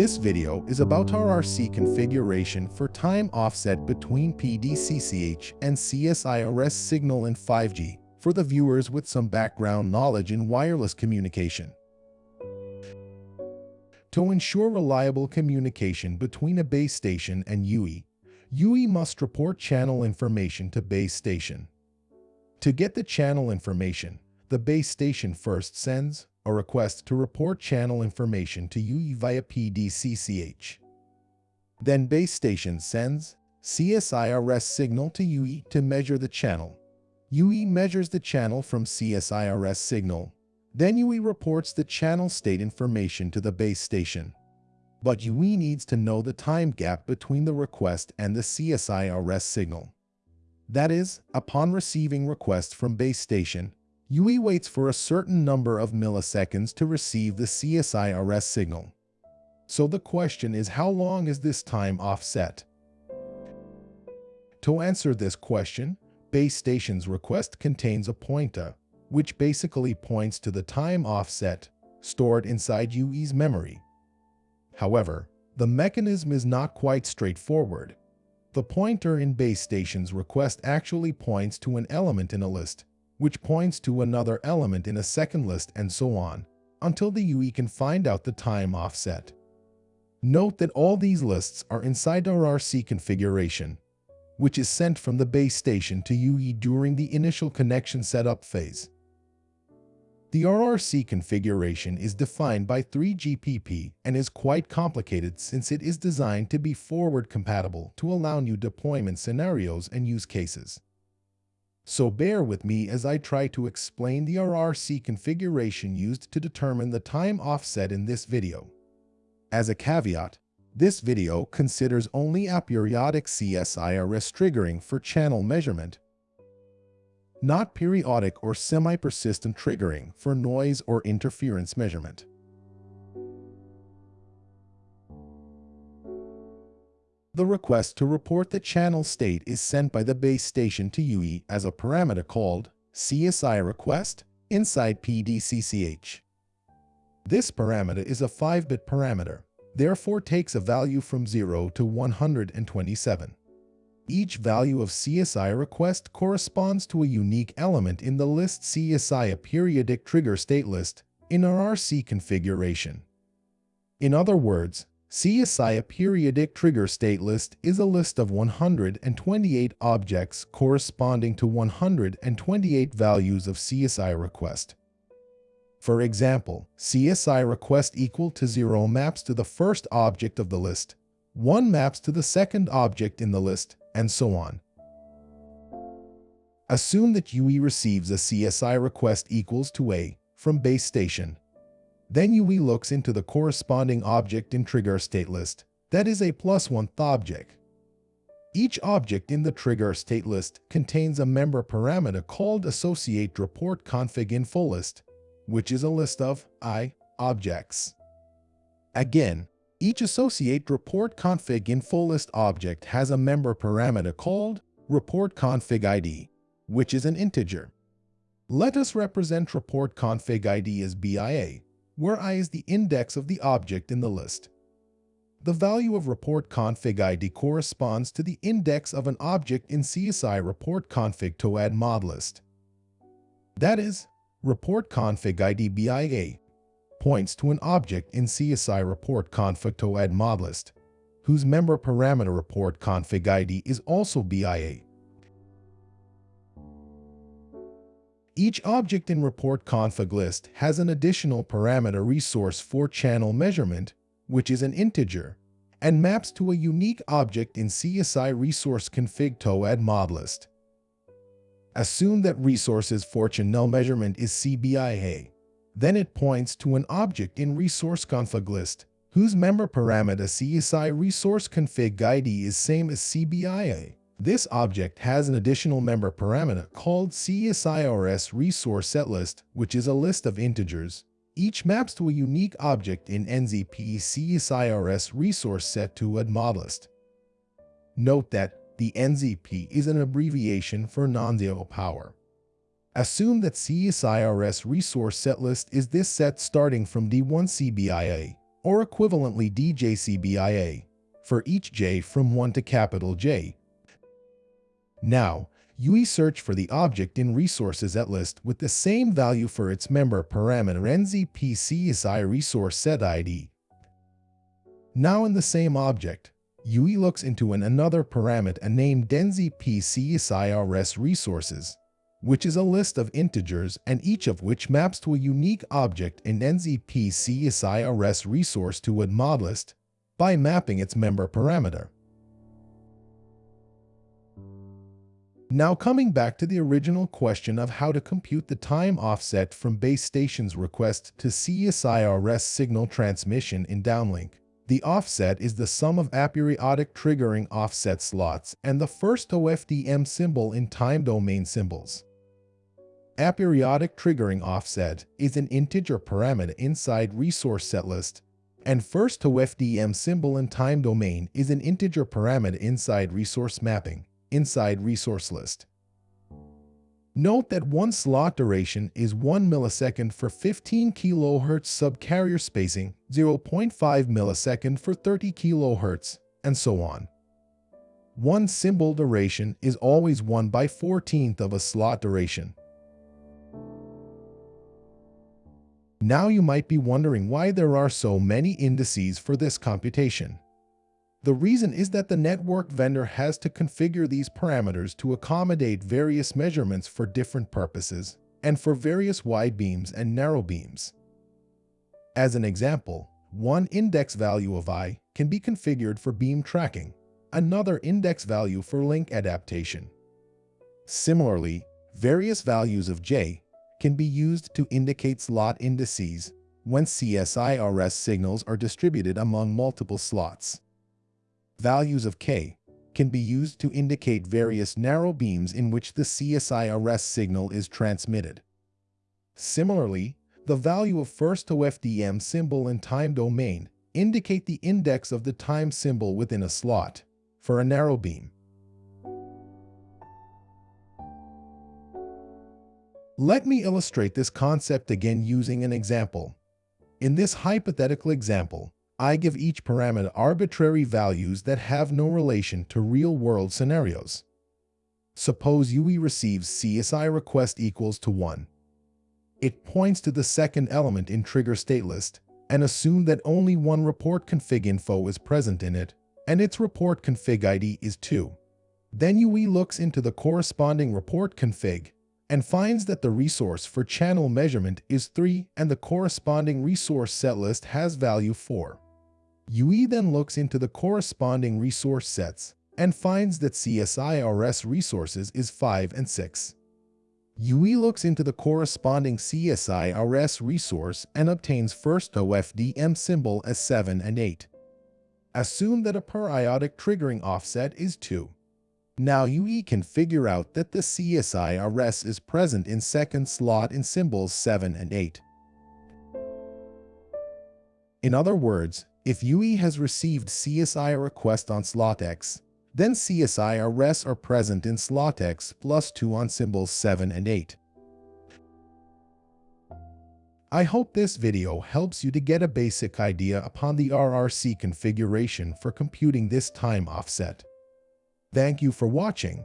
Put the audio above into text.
This video is about RRC configuration for time offset between PDCCH and CSIRS signal in 5G for the viewers with some background knowledge in wireless communication. To ensure reliable communication between a base station and UE, UE must report channel information to base station. To get the channel information, the base station first sends a request to report channel information to UE via PDCCH. Then base station sends CSIRS signal to UE to measure the channel. UE measures the channel from CSIRS signal. Then UE reports the channel state information to the base station. But UE needs to know the time gap between the request and the CSIRS signal. That is, upon receiving request from base station, UE waits for a certain number of milliseconds to receive the CSIRS signal. So the question is how long is this time offset? To answer this question, base station's request contains a pointer, which basically points to the time offset stored inside UE's memory. However, the mechanism is not quite straightforward. The pointer in base station's request actually points to an element in a list, which points to another element in a second list and so on, until the UE can find out the time offset. Note that all these lists are inside RRC configuration, which is sent from the base station to UE during the initial connection setup phase. The RRC configuration is defined by 3GPP and is quite complicated since it is designed to be forward compatible to allow new deployment scenarios and use cases. So bear with me as I try to explain the RRC configuration used to determine the time offset in this video. As a caveat, this video considers only aperiodic CSIRS triggering for channel measurement, not periodic or semi-persistent triggering for noise or interference measurement. The request to report the channel state is sent by the base station to UE as a parameter called CSI request inside PDCCH. This parameter is a 5-bit parameter, therefore takes a value from 0 to 127. Each value of CSI request corresponds to a unique element in the list CSI aperiodic trigger state list in RRC configuration. In other words, CSI aperiodic trigger state list is a list of 128 objects corresponding to 128 values of CSI request. For example, CSI request equal to 0 maps to the first object of the list, 1 maps to the second object in the list, and so on. Assume that UE receives a CSI request equals to A from base station then UE looks into the corresponding object in trigger state list, that is a plus one object. Each object in the trigger state list contains a member parameter called associate report config info list, which is a list of i objects. Again, each associate report config info list object has a member parameter called report config ID, which is an integer. Let us represent report config ID as BIA, where i is the index of the object in the list. The value of report config ID corresponds to the index of an object in CSI report config to add mod list. That is, report config ID BIA points to an object in CSI report config to add mod list, whose member parameter report config ID is also BIA. Each object in report config list has an additional parameter resource for channel measurement, which is an integer, and maps to a unique object in CSI resource config to add mod list. Assume that resources for channel measurement is CBIA. Then it points to an object in resource config list, whose member parameter CSI resource config ID is same as CBIA. This object has an additional member parameter called CSIRS resource setlist, which is a list of integers. Each maps to a unique object in NZP CSIRS resource set to a. Note that the NZP is an abbreviation for non-zero power. Assume that CSIRS resource setlist is this set starting from D1 CBIA, or equivalently DJCBIA, for each j from 1 to capital J. Now, UE search for the object in resource setlist with the same value for its member parameter NZPCSI resource set ID. Now in the same object, UE looks into an another parameter named DenZPCSIRS resources, which is a list of integers and each of which maps to a unique object in NZPCSIRS resource to a mod list by mapping its member parameter. Now coming back to the original question of how to compute the time offset from base station's request to CSIRS signal transmission in downlink. The offset is the sum of aperiodic triggering offset slots and the first OFDM symbol in time domain symbols. Aperiodic triggering offset is an integer parameter inside resource setlist, and first OFDM symbol in time domain is an integer parameter inside resource mapping inside resource list. Note that one slot duration is 1 millisecond for 15 kHz subcarrier spacing, 0.5 millisecond for 30 kHz, and so on. One symbol duration is always 1 by 14th of a slot duration. Now you might be wondering why there are so many indices for this computation. The reason is that the network vendor has to configure these parameters to accommodate various measurements for different purposes and for various wide beams and narrow beams. As an example, one index value of i can be configured for beam tracking, another index value for link adaptation. Similarly, various values of j can be used to indicate slot indices when CSIRS signals are distributed among multiple slots. Values of k can be used to indicate various narrow beams in which the CSIRS signal is transmitted. Similarly, the value of first OFDM symbol in time domain indicate the index of the time symbol within a slot for a narrow beam. Let me illustrate this concept again using an example. In this hypothetical example, I give each parameter arbitrary values that have no relation to real-world scenarios. Suppose UE receives CSI request equals to 1. It points to the second element in trigger state list and assume that only one report config info is present in it, and its report config ID is 2. Then UE looks into the corresponding report config and finds that the resource for channel measurement is 3 and the corresponding resource set list has value 4. UE then looks into the corresponding resource sets and finds that CSIRS resources is 5 and 6. UE looks into the corresponding CSIRS resource and obtains first OFDM symbol as 7 and 8. Assume that aperiodic triggering offset is 2. Now UE can figure out that the CSIRS is present in second slot in symbols 7 and 8. In other words, if UE has received CSI request on slot X, then CSIRS are present in slot X plus 2 on symbols 7 and 8. I hope this video helps you to get a basic idea upon the RRC configuration for computing this time offset. Thank you for watching.